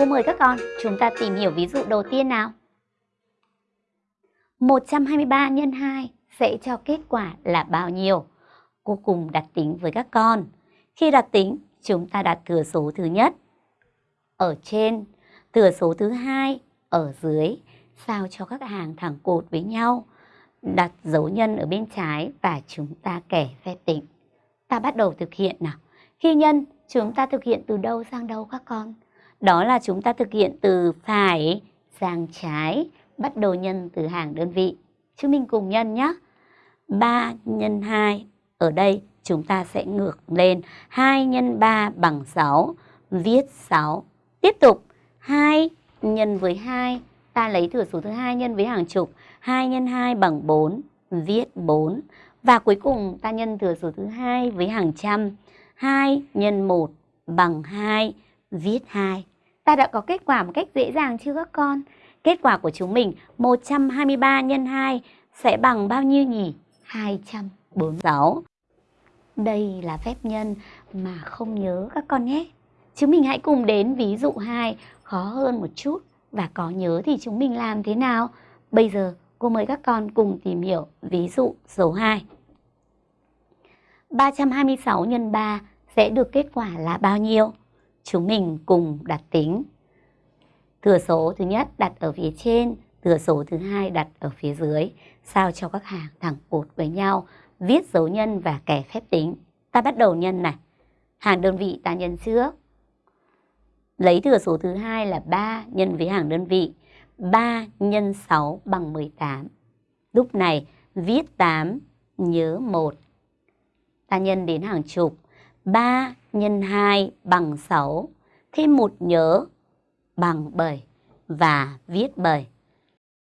cô mời các con chúng ta tìm hiểu ví dụ đầu tiên nào. 123 nhân 2 sẽ cho kết quả là bao nhiêu? Cô cùng đặt tính với các con. Khi đặt tính, chúng ta đặt thừa số thứ nhất ở trên, thừa số thứ hai ở dưới, sao cho các hàng thẳng cột với nhau. Đặt dấu nhân ở bên trái và chúng ta kẻ phép tính. Ta bắt đầu thực hiện nào. Khi nhân, chúng ta thực hiện từ đâu sang đâu các con? Đó là chúng ta thực hiện từ phải sang trái, bắt đầu nhân từ hàng đơn vị. Chúng mình cùng nhân nhé. 3 nhân 2, ở đây chúng ta sẽ ngược lên 2 nhân 3 bằng 6, viết 6. Tiếp tục, 2 nhân với 2, ta lấy thừa số thứ hai nhân với hàng chục, 2 nhân 2 bằng 4, viết 4. Và cuối cùng ta nhân thừa số thứ hai với hàng trăm, 2 nhân 1 bằng 2, viết 2. Ta đã có kết quả một cách dễ dàng chưa các con? Kết quả của chúng mình 123 nhân 2 sẽ bằng bao nhiêu nhỉ? 246. Đây là phép nhân mà không nhớ các con nhé. Chúng mình hãy cùng đến ví dụ 2 khó hơn một chút và có nhớ thì chúng mình làm thế nào? Bây giờ cô mời các con cùng tìm hiểu ví dụ số 2. 326 x 3 sẽ được kết quả là bao nhiêu? Chúng mình cùng đặt tính. Thừa số thứ nhất đặt ở phía trên, thừa số thứ hai đặt ở phía dưới, sao cho các hàng thẳng cột với nhau, viết dấu nhân và kẻ phép tính. Ta bắt đầu nhân này. Hàng đơn vị ta nhân trước. Lấy thừa số thứ hai là 3 nhân với hàng đơn vị. 3 nhân 6 bằng 18. Lúc này viết 8 nhớ 1. Ta nhân đến hàng chục. 3 nhân 2 bằng 6. Thêm 1 nhớ bằng 7 và viết 7.